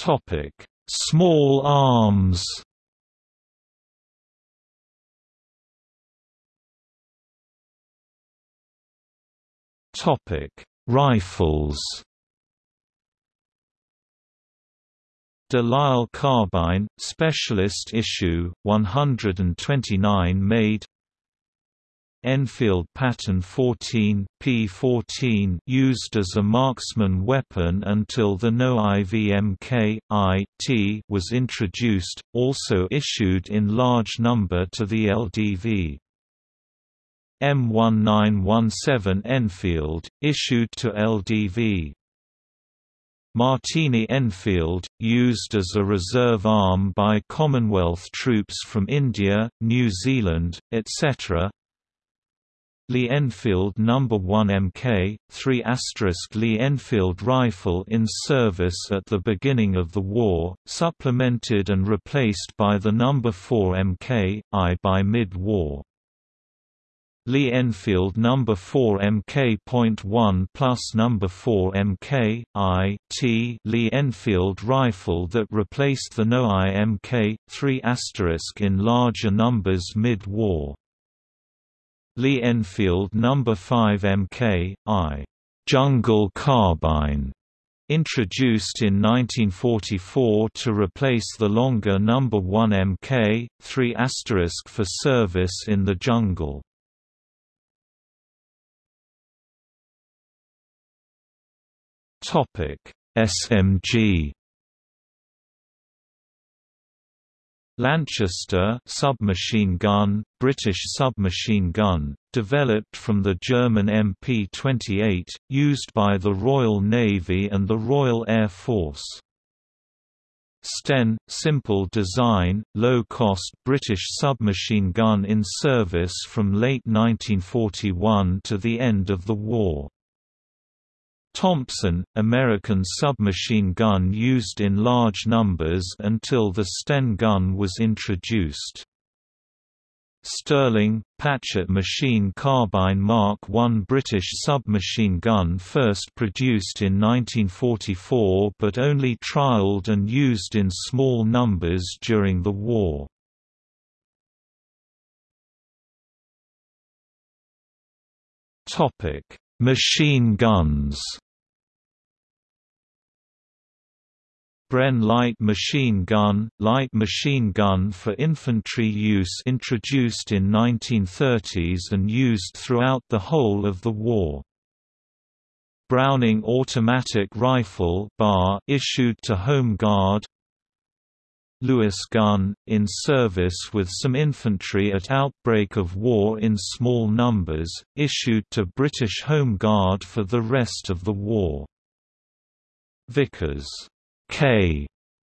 Topic: Small arms. Topic: Rifles. Delisle carbine, specialist issue, 129 made Enfield Pattern 14 P14 used as a marksman weapon until the No IVMK IT was introduced, also issued in large number to the LDV. M1917 Enfield, issued to LDV. Martini Enfield, used as a reserve arm by Commonwealth troops from India, New Zealand, etc. Lee Enfield No. 1 Mk, 3 Lee Enfield rifle in service at the beginning of the war, supplemented and replaced by the No. 4 Mk, I by mid-war. Lee Enfield No. 4 Mk.1 plus No. 4 Mk, I, T Lee Enfield rifle that replaced the No I Mk, 3 in larger numbers mid-war. Lee Enfield No. 5 Mk, I, Jungle Carbine, introduced in 1944 to replace the longer No. 1 Mk, 3 for service in the jungle. SMG Lanchester submachine gun, British submachine gun, developed from the German MP-28, used by the Royal Navy and the Royal Air Force. Sten, simple design, low-cost British submachine gun in service from late 1941 to the end of the war. Thompson, American submachine gun used in large numbers until the Sten gun was introduced. Sterling, Patchett machine carbine Mark I British submachine gun first produced in 1944 but only trialled and used in small numbers during the war. Machine guns Bren light machine gun, light machine gun for infantry use introduced in 1930s and used throughout the whole of the war. Browning automatic rifle bar issued to Home Guard Lewis gun, in service with some infantry at outbreak of war in small numbers, issued to British Home Guard for the rest of the war. Vickers K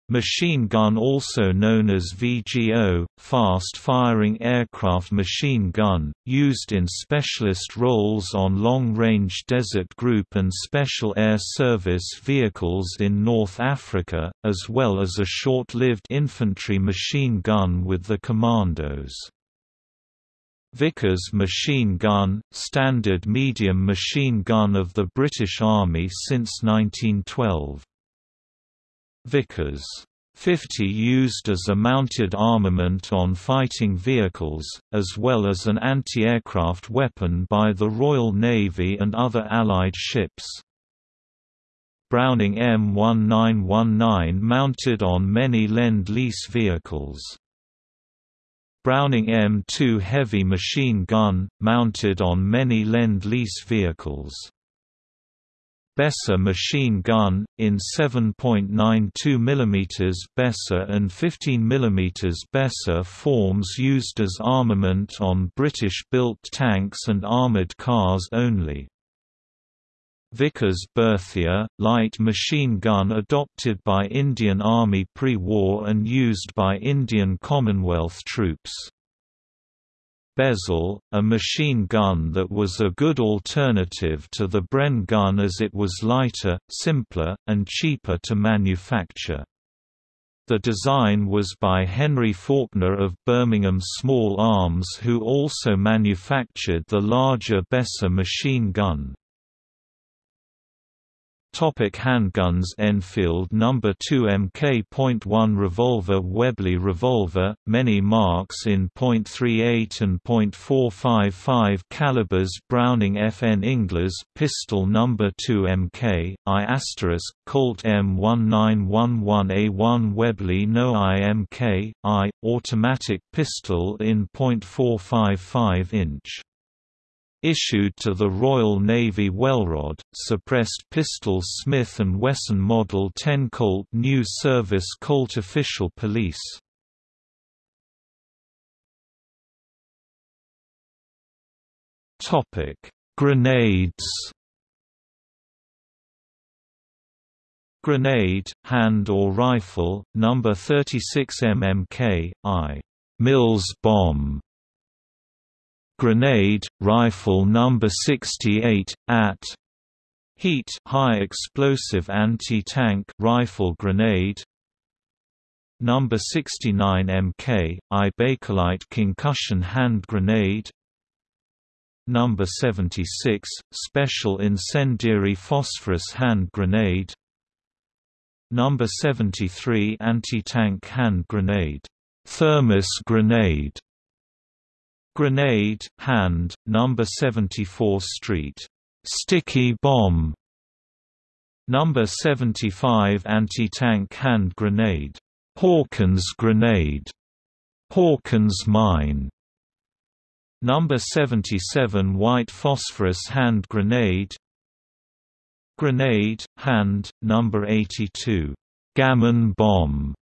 machine gun also known as VGO, fast-firing aircraft machine gun, used in specialist roles on long-range desert group and special air service vehicles in North Africa, as well as a short-lived infantry machine gun with the Commandos. Vickers machine gun, standard medium machine gun of the British Army since 1912. Vickers 50 used as a mounted armament on fighting vehicles, as well as an anti-aircraft weapon by the Royal Navy and other Allied ships. Browning M1919 mounted on many Lend-Lease vehicles. Browning M2 heavy machine gun, mounted on many Lend-Lease vehicles. Besa machine gun, in 7.92 mm Besa and 15 mm Besa forms used as armament on British-built tanks and armoured cars only. Vickers Berthier, light machine gun adopted by Indian Army pre-war and used by Indian Commonwealth troops. Besal, a machine gun that was a good alternative to the Bren gun as it was lighter, simpler, and cheaper to manufacture. The design was by Henry Faulkner of Birmingham Small Arms who also manufactured the larger Besa machine gun. Topic handguns Enfield No. 2 Mk.1 revolver Webley revolver, many marks in .38 and .455 calibers Browning FN Inglis pistol No. 2 Mk, I** Colt M1911A1 Webley No IMK, I, automatic pistol in .455 inch issued to the Royal Navy Wellrod, suppressed pistol Smith & Wesson Model 10 Colt New Service Colt Official Police Grenades Grenade, hand or rifle, number 36 mmk, I. Mills bomb Grenade, Rifle No. 68, at Heat high explosive anti-tank rifle grenade. Number 69 Mk, I Bakelite concussion hand grenade. Number 76 Special incendiary phosphorus hand grenade. Number 73 anti-tank hand grenade. Thermos grenade Grenade, Hand, No. 74 Street. Sticky Bomb No. 75 Anti-Tank Hand Grenade. Hawkins Grenade. Hawkins Mine. No. 77 White Phosphorus Hand Grenade Grenade, Hand, No. 82. Gammon Bomb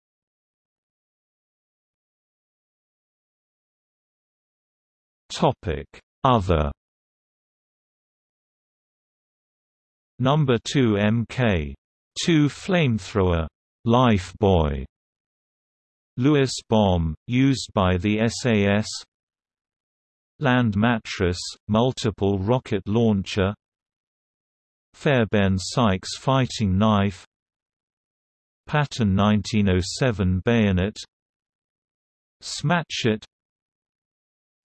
Topic: Other. Number 2 MK. 2 flamethrower. Lifebuoy. Lewes bomb, used by the SAS Land mattress, multiple rocket launcher Fairbairn Sykes fighting knife Pattern 1907 bayonet Smatchet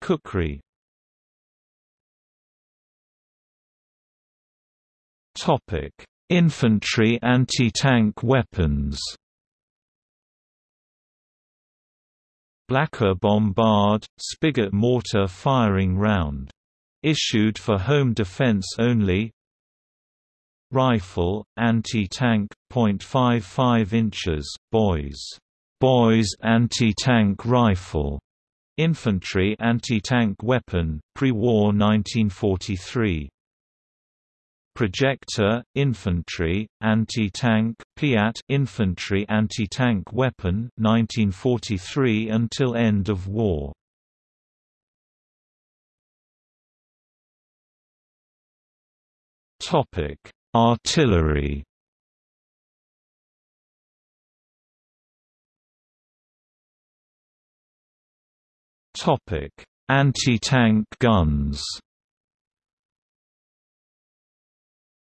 Kukri Topic: Infantry anti-tank weapons. Blacker bombard, spigot mortar firing round. Issued for home defense only. Rifle, anti-tank, .55 inches, boys. Boys anti-tank rifle. Infantry anti-tank weapon, pre-war 1943. Projector, infantry, anti-tank Piat infantry anti-tank weapon 1943 until end of war. Topic: Artillery Anti-tank guns.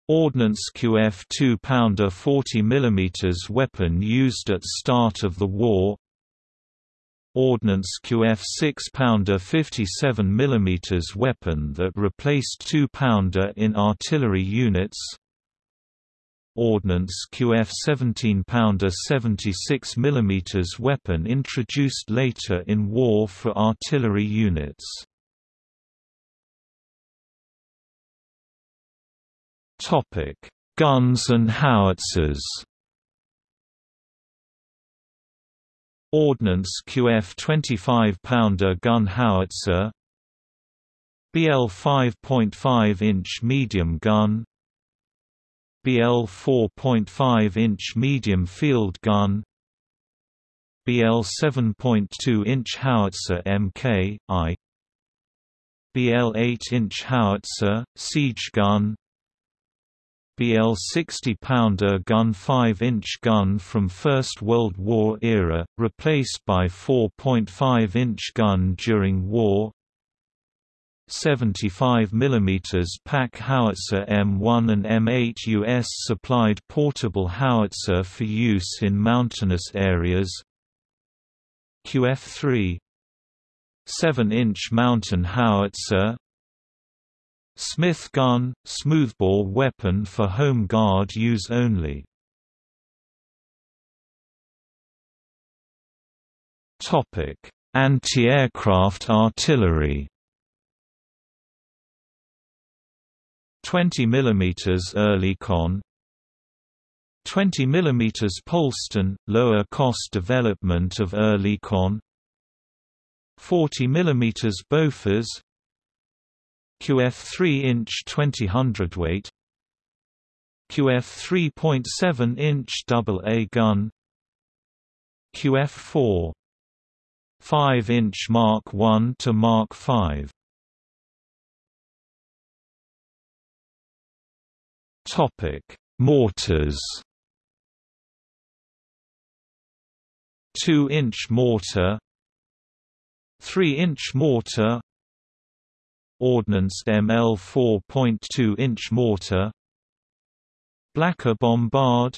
Ordnance QF 2-pounder 40 mm weapon used at start of the war Ordnance QF 6-pounder 57 mm weapon that replaced 2-pounder in artillery units Ordnance QF 17-pounder 76 mm weapon introduced later in war for artillery units. Topic: Guns and howitzers. Ordnance QF 25-pounder gun howitzer BL 5.5-inch medium gun BL 4.5-inch medium field gun BL 7.2-inch howitzer Mk, I BL 8-inch howitzer, siege gun BL 60-pounder gun 5-inch gun from First World War era, replaced by 4.5-inch gun during war 75 mm pack howitzer M1 and M8 US supplied portable howitzer for use in mountainous areas. QF3 7-inch mountain howitzer. Smith gun, smoothbore weapon for home guard use only. Topic. Anti-aircraft artillery 20 mm Oerlikon. 20 mm Polsten, lower cost development of Oerlikon. 40 mm Bofors QF 3-inch 20 hundredweight. QF 3.7-inch AA gun. QF 4 5-inch Mark 1 to Mark 5 Topic: Mortars. 2-inch mortar 3-inch mortar Ordnance ML 4.2-inch mortar Blacker bombard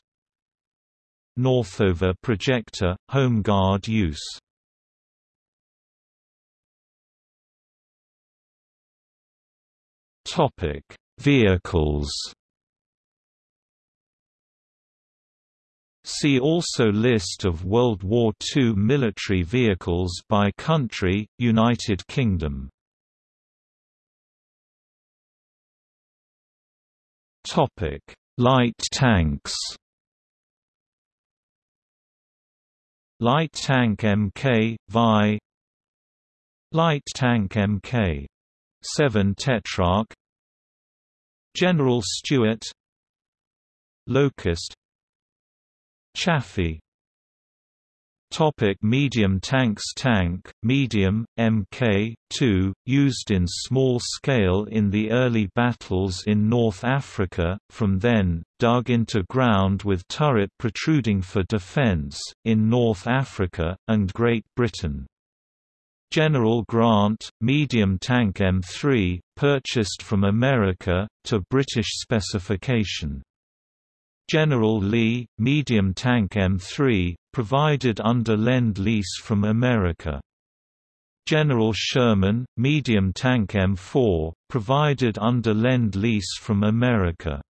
Northover projector, home guard use Topic Vehicles See also List of World War II military vehicles by country, United Kingdom. Topic Light tanks. Light Tank Mk, Vi. Light Tank Mk. 7 Tetrarch. General Stuart. Locust Chaffee Topic medium tanks Tank, medium, Mk2, used in small scale in the early battles in North Africa, from then, dug into ground with turret protruding for defense, in North Africa, and Great Britain. General Grant, medium tank M3, purchased from America, to British specification. General Lee, medium tank M3, provided under Lend-Lease from America. General Sherman, medium tank M4, provided under Lend-Lease from America.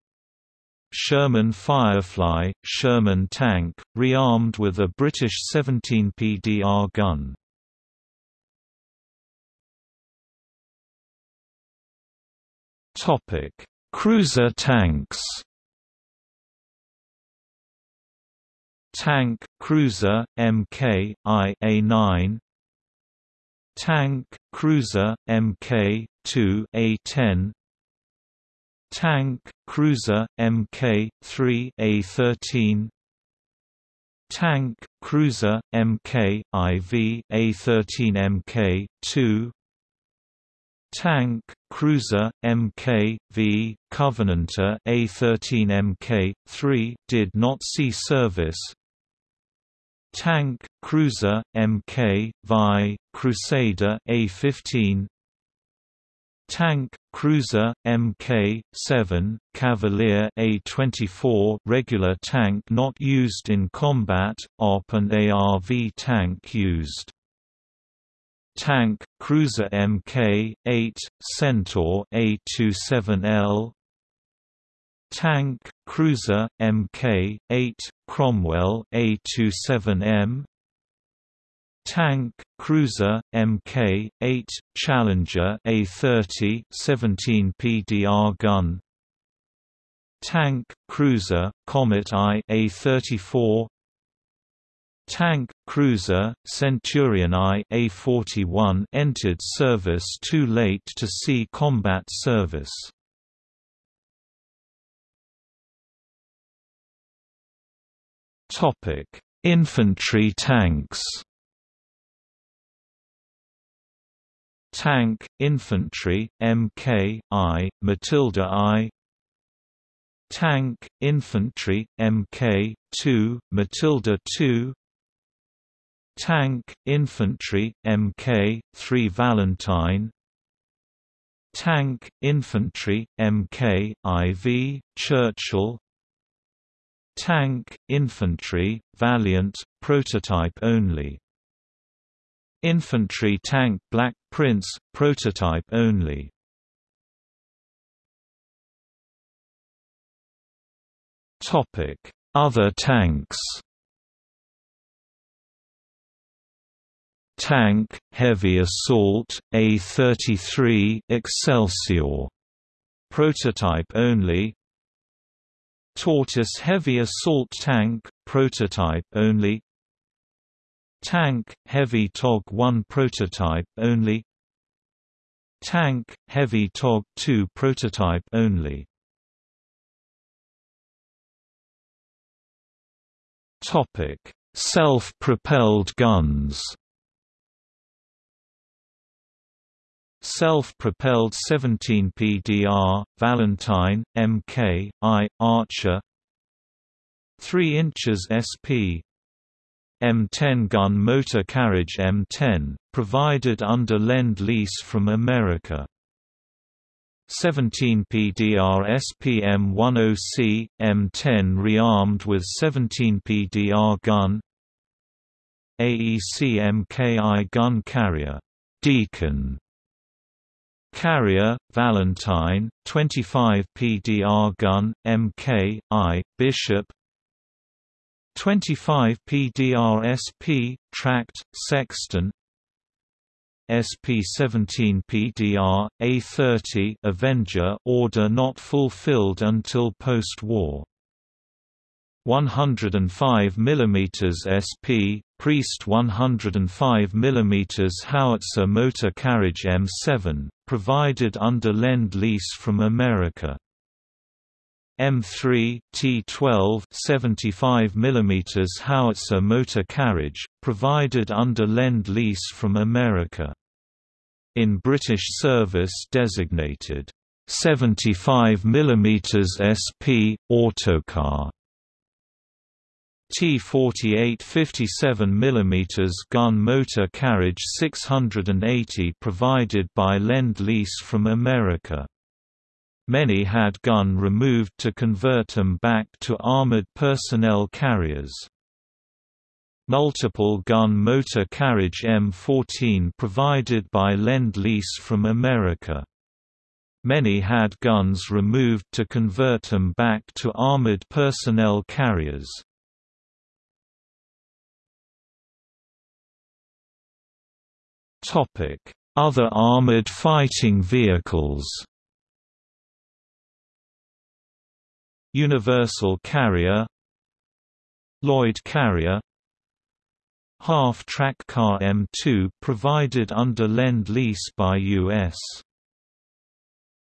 Sherman Firefly, Sherman tank, rearmed with a British 17 PDR gun. Cruiser tanks Tank, Cruiser, Mk, I A9 Tank, Cruiser, Mk, 2 A10 Tank, Cruiser, Mk, 3 A13 Tank, Cruiser, Mk, IV, A13 Mk, 2 Tank, Cruiser, Mk, V, Covenanter A13 Mk, 3 did not see service Tank, Cruiser, Mk, Vi, Crusader A15 Tank, Cruiser, Mk, 7, Cavalier A24 regular tank not used in combat, OP and ARV tank used. Tank, Cruiser Mk, 8, Centaur A27L Tank, Cruiser, Mk, 8, Cromwell A27M Tank, Cruiser, Mk, 8, Challenger A30 17 PDR gun. Tank, Cruiser, Comet I A34 Tank, Cruiser, Centurion I A41 entered service too late to see combat service Topic: Infantry tanks. Tank, Infantry, Mk, I, Matilda I Tank, Infantry, Mk, 2, Matilda II Tank, Infantry, Mk, 3 Valentine Tank, Infantry, Mk, IV, Churchill Tank, infantry, Valiant, prototype only. Infantry tank Black Prince, prototype only. Topic: Other tanks. Tank, heavy assault, A-33 Excelsior. Prototype only, Tortoise Heavy Assault Tank, prototype only. Tank, Heavy TOG-1 prototype only. Tank, Heavy TOG-2 prototype only. Self-propelled guns Self-propelled 17 PDR, Valentine, Mk, I, Archer. 3 inches SP M10 gun motor carriage M10, provided under Lend-Lease from America. 17 PDR SPM-10C, M10 rearmed with 17 PDR gun. AEC MKI gun carrier. Deacon Carrier, Valentine, 25 PDR gun, Mk, I, Bishop. 25 PDR SP, Tracked, Sexton. SP-17 PDR, A-30 Avenger order not fulfilled until post-war 105 mm SP, Priest 105 mm howitzer motor carriage M7, provided under Lend-Lease from America. M3 T12 75 mm howitzer motor carriage, provided under Lend-Lease from America. In British service designated 75 mm SP, autocar T-48 57 mm gun motor carriage 680 provided by Lend-Lease from America. Many had gun removed to convert them back to armored personnel carriers. Multiple gun motor carriage M14 provided by Lend-Lease from America. Many had guns removed to convert them back to armored personnel carriers. Other armored fighting vehicles Universal Carrier Lloyd Carrier Half-track car M2 provided under Lend-Lease by U.S.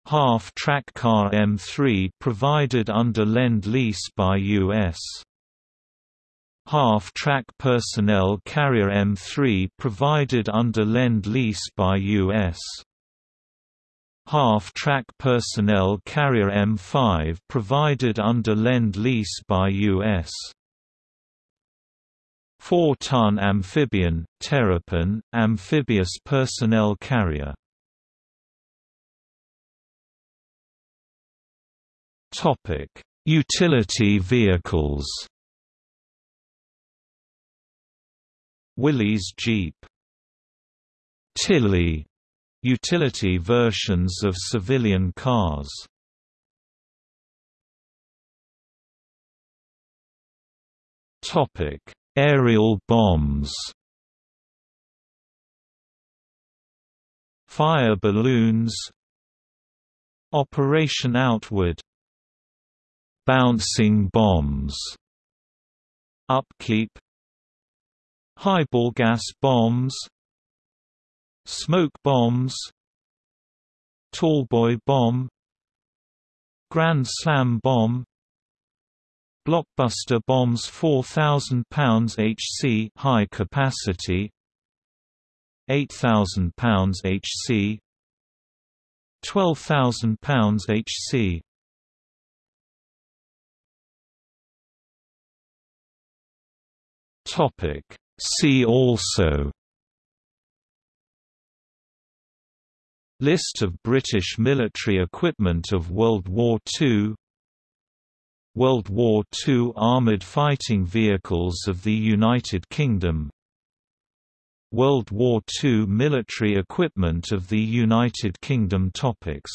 Half-track car M3 provided under Lend-Lease by U.S. Half-track personnel carrier M3 provided under Lend-Lease by U.S. Half-track personnel carrier M5 provided under Lend-Lease by U.S. 4-ton amphibian, Terrapin, amphibious personnel carrier Utility vehicles Willys Jeep Tilly utility versions of civilian cars. Topic: Aerial bombs. Fire balloons. Operation Outward. Bouncing bombs. Upkeep Highball gas bombs Smoke bombs Tallboy bomb Grand Slam bomb Blockbuster bombs 4000 pounds HC high capacity 8000 pounds HC 12000 pounds HC Topic See also. List of British military equipment of World War II World War II armoured fighting vehicles of the United Kingdom. World War II military equipment of the United Kingdom Topics